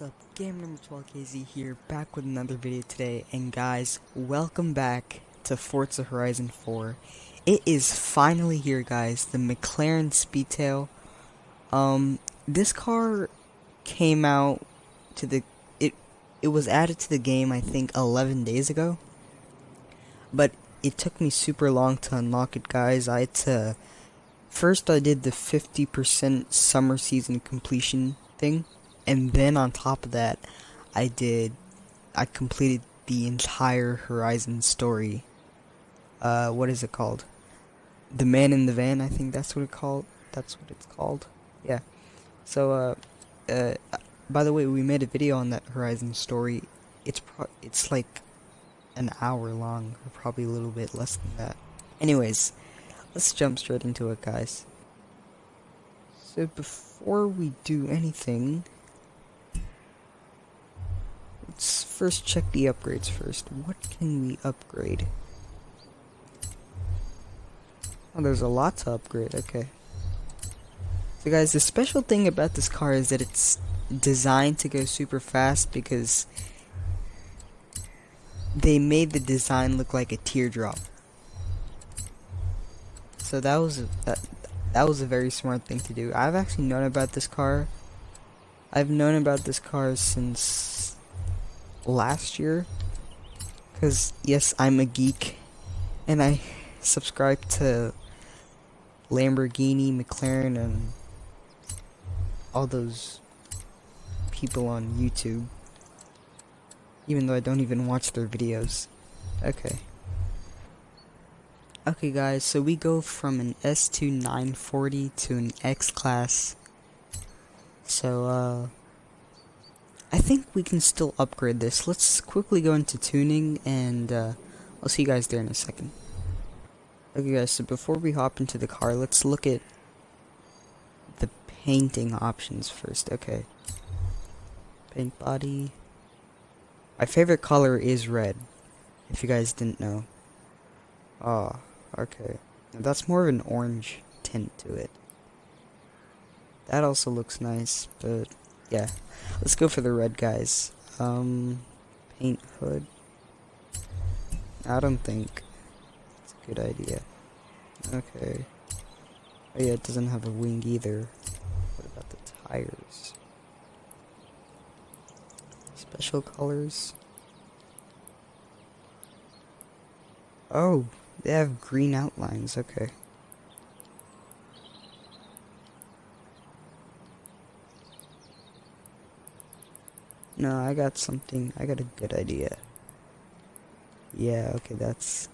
What's up? Game number 12KZ here, back with another video today, and guys, welcome back to Forza Horizon 4. It is finally here, guys, the McLaren Speedtail. Um, this car came out to the, it, it was added to the game, I think, 11 days ago. But it took me super long to unlock it, guys. I had to, first I did the 50% summer season completion thing and then on top of that, I did, I completed the entire Horizon story. Uh, what is it called? The Man in the Van, I think that's what it called. That's what it's called. Yeah. So, uh, uh, by the way, we made a video on that Horizon story. It's pro it's like an hour long, or probably a little bit less than that. Anyways, let's jump straight into it, guys. So before we do anything, Let's first check the upgrades first. What can we upgrade? Oh, there's a lot to upgrade, okay. So guys, the special thing about this car is that it's designed to go super fast because they made the design look like a teardrop. So that was that that was a very smart thing to do. I've actually known about this car. I've known about this car since last year. Because, yes, I'm a geek. And I subscribe to Lamborghini, McLaren, and all those people on YouTube. Even though I don't even watch their videos. Okay. Okay guys, so we go from an S2 940 to an X-Class. So, uh... I think we can still upgrade this. Let's quickly go into tuning and uh, I'll see you guys there in a second. Okay guys, so before we hop into the car, let's look at the painting options first. Okay. Paint body. My favorite color is red, if you guys didn't know. Oh, okay. Now that's more of an orange tint to it. That also looks nice, but yeah. Let's go for the red guys. Um, paint hood. I don't think it's a good idea. Okay. Oh yeah, it doesn't have a wing either. What about the tires? Special colors? Oh, they have green outlines, okay. No, I got something. I got a good idea. Yeah, okay, that's...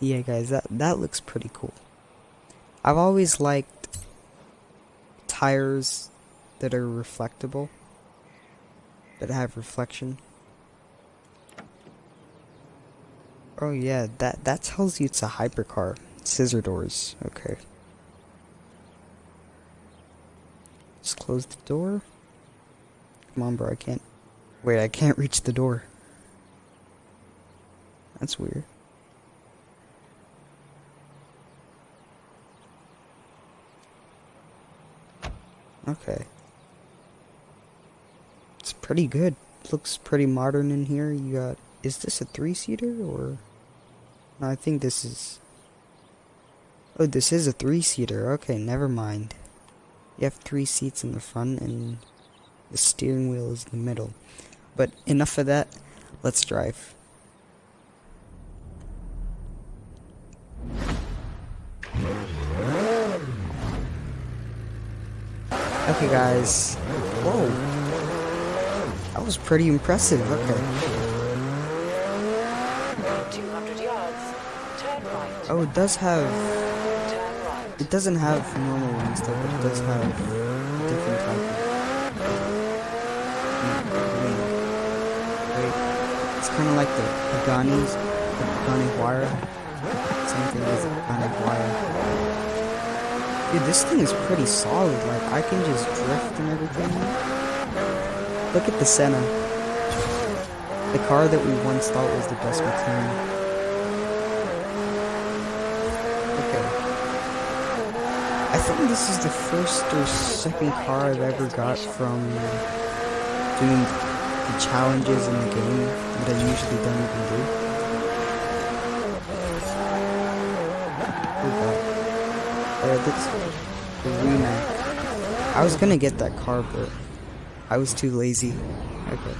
Yeah, guys, that, that looks pretty cool. I've always liked tires that are reflectable, that have reflection. Oh yeah, that that tells you it's a hypercar. Scissor doors. Okay. Just close the door. Come on, bro. I can't. Wait, I can't reach the door. That's weird. Okay. It's pretty good. Looks pretty modern in here. You got. Is this a three seater or? I think this is... Oh, this is a three-seater. Okay, never mind. You have three seats in the front and the steering wheel is in the middle. But enough of that. Let's drive. Okay, guys. Whoa. That was pretty impressive. Okay. Oh, it does have... It doesn't have normal ones though, but it does have different type wing. Uh, Wait, it's kind of like the Pagani's, the Pagani Huayra. Same thing as Pagani Huayra. Dude, this thing is pretty solid. Like, I can just drift and everything. Look at the Senna. The car that we once thought was the best McLaren. Okay. I think this is the first or second car I've ever got from doing the challenges in the game that I usually don't even do. Uh, that's Rimac. I was gonna get that car, but I was too lazy. Okay.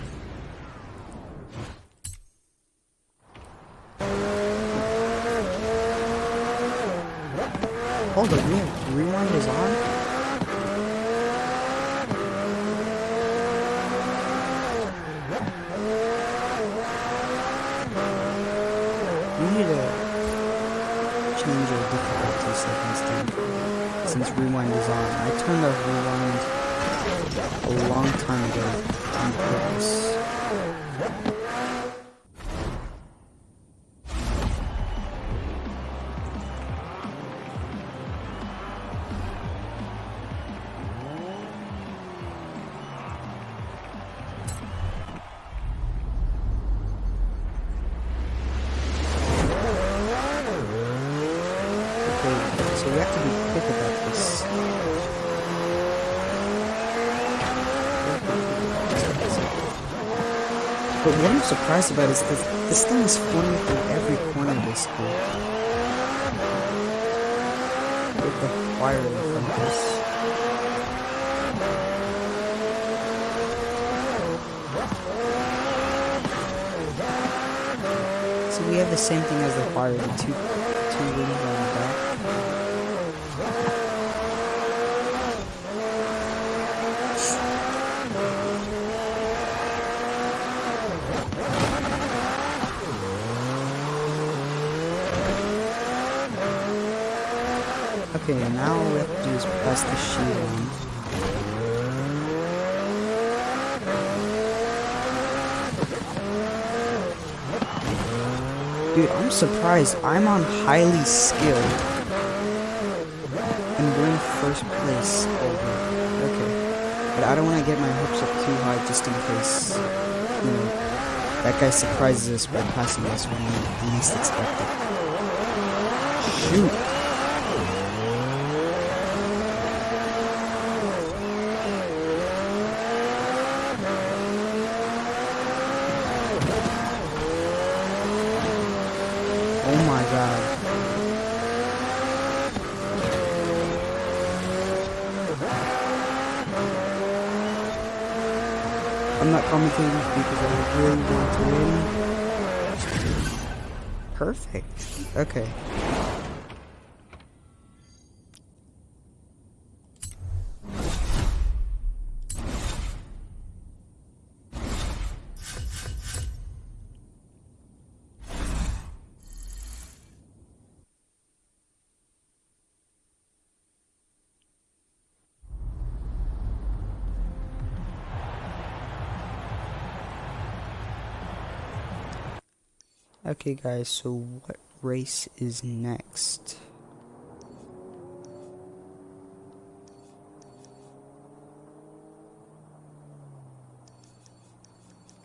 Hold up, yeah, rewind is on? We need to change our difficulty settings to since rewind is on. I turned off rewind a long time ago on purpose. What I'm surprised about is that this thing is flying through every corner basically. With the Huayra in front of us. So we have the same thing as the Huayra, the two two wings on the back. Okay, now all we have to do is press the shield on. Dude, I'm surprised. I'm on highly skilled. And we're in first place over. Okay. But I don't want to get my hopes up too high just in case, you know, that guy surprises us by passing us when we least expect it. Shoot. Oh my god. I'm not commentating because I really want to win. Perfect. Okay. Okay, guys, so what race is next?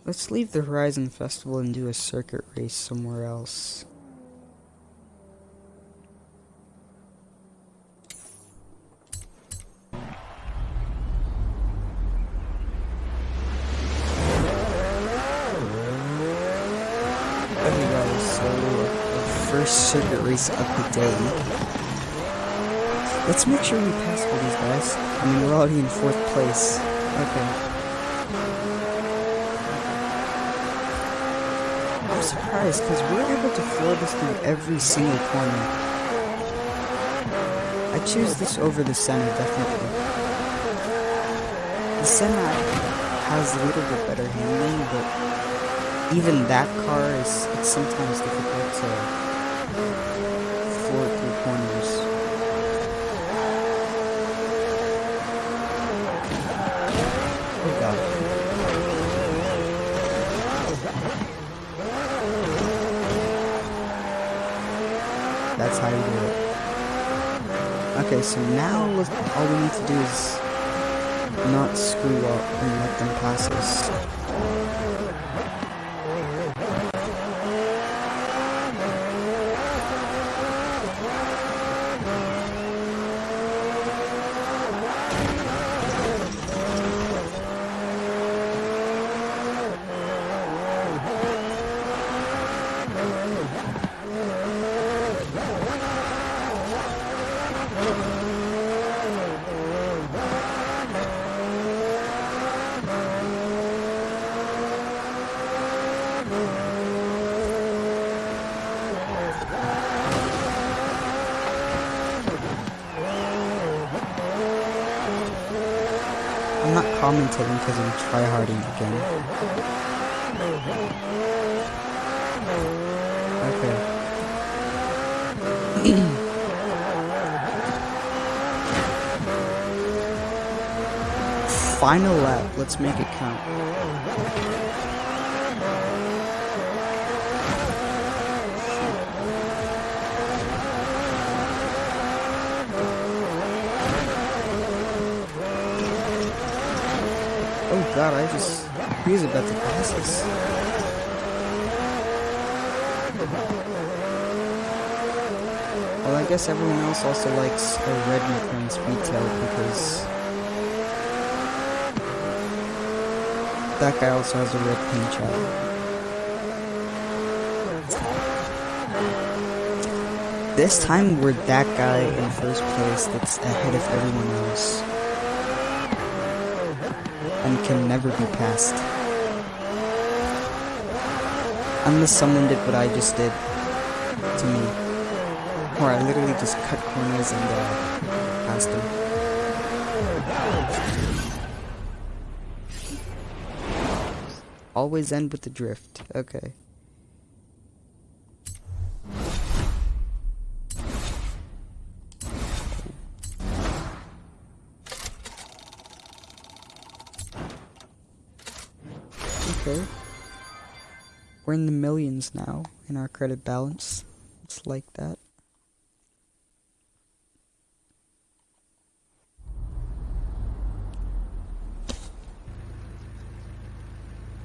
Let's leave the Horizon Festival and do a circuit race somewhere else. Of the day. Let's make sure we pass all these guys. I mean, we're already in fourth place. Okay. I'm surprised because we're able to floor this through every single corner. I choose this over the Senna, definitely. The Senna has a little bit better handling, but even that car is it's sometimes difficult to That's how you do it. Okay, so now all we need to do is not screw up and let them pass us. Commentating because I'm tryharding again. Okay. Final lap, let's make it count. God, I just... He was about to pass us. Well, I guess everyone else also likes a red McLaren Speedtail because... That guy also has a red paint job. This time we're that guy in first place that's ahead of everyone else and can never be passed. Unless someone did what I just did to me. Or I literally just cut corners and uh, passed them. Always end with the drift. Okay. In the millions now in our credit balance. It's like that.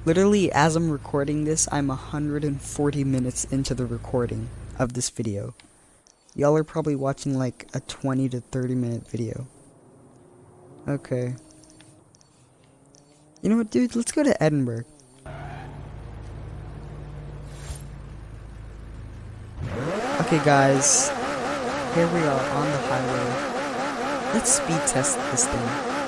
Literally, as I'm recording this, I'm 140 minutes into the recording of this video. Y'all are probably watching like a 20 to 30 minute video. Okay. You know what, dude? Let's go to Edinburgh. Okay, guys. Here we are on the highway. Let's speed test this thing.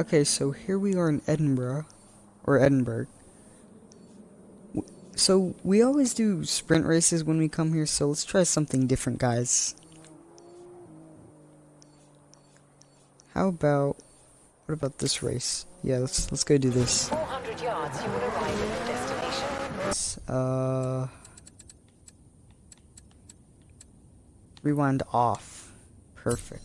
Okay, so here we are in Edinburgh, or Edinburgh. So, we always do sprint races when we come here, so let's try something different, guys. How about, what about this race? Yeah, let's, let's go do this. 400 yards, you will arrive at the destination. Let's, uh... Rewind off. Perfect.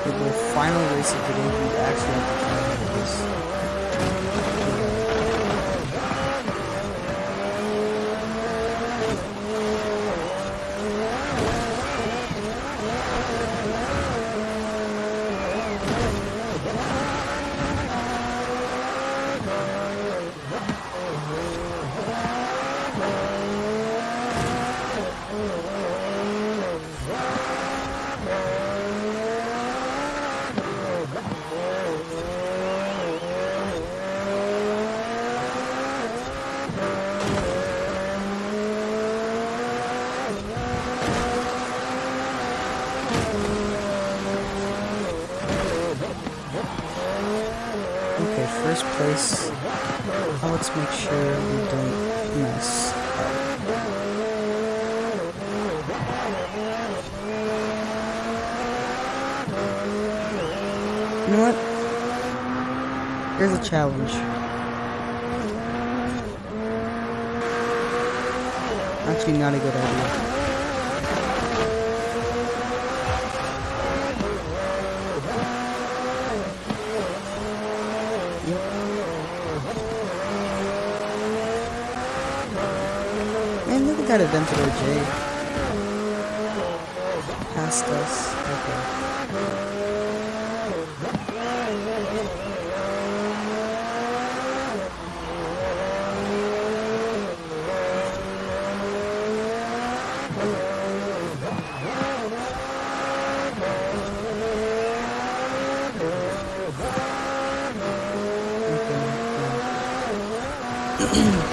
Okay, the final race of the day, we actually have to try to do this. Okay, first place. Let's make sure we don't mess up. You know what? Here's a challenge. Actually, not a good idea. Think that Aventador J passed us. Okay. Well,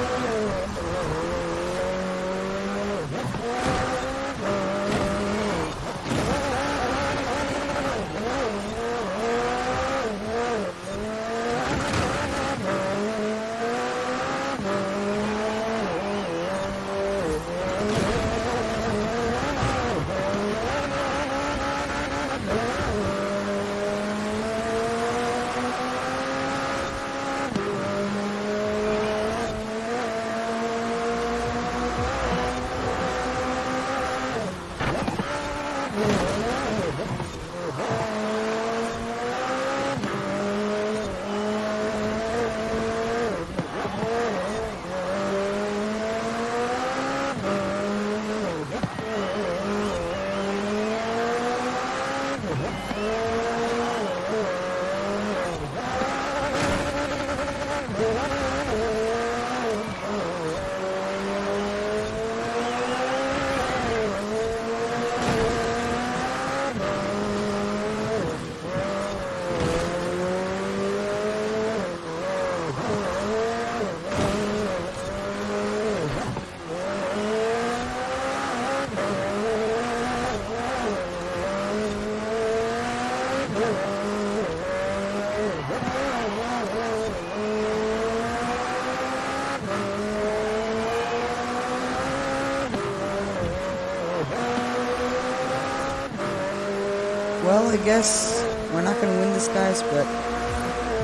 I guess we're not gonna win this, guys, but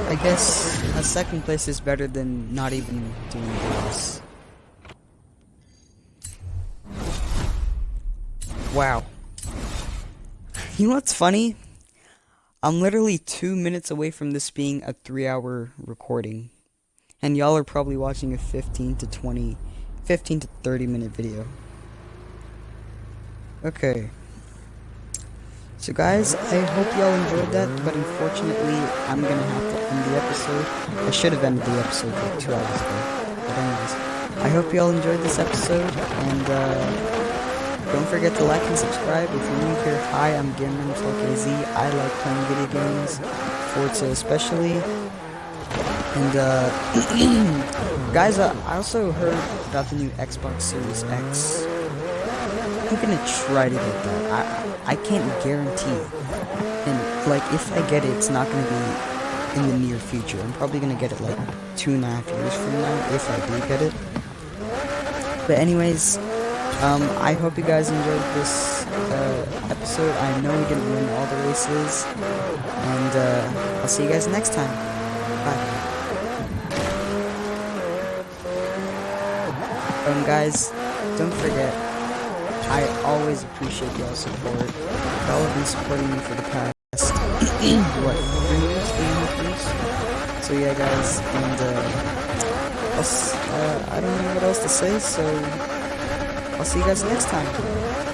I guess a second place is better than not even doing this. Wow. You know what's funny? I'm literally two minutes away from this being a three hour recording. And y'all are probably watching a 15 to 20, 15 to 30 minute video. Okay. So guys, I hope y'all enjoyed that, but unfortunately, I'm gonna have to end the episode. I should have ended the episode like two hours ago. But anyways, I hope y'all enjoyed this episode, and uh, don't forget to like and subscribe. If you're new here, hi, I'm Gamer KZ. I like playing video games, Forza especially. And uh, guys, uh, I also heard about the new Xbox Series X. I'm gonna try to get that. I I can't guarantee. And like, if I get it, it's not gonna be in the near future. I'm probably gonna get it like two and a half years from now if I do get it. But anyways, um, I hope you guys enjoyed this uh, episode. I know we didn't win all the races, and uh, I'll see you guys next time. Bye. Um, guys, don't forget. I always appreciate y'all's support. Y'all have been supporting me for the past, what, three years, three and a half years? So yeah, guys, and, uh, uh, I don't know what else to say, so I'll see you guys next time.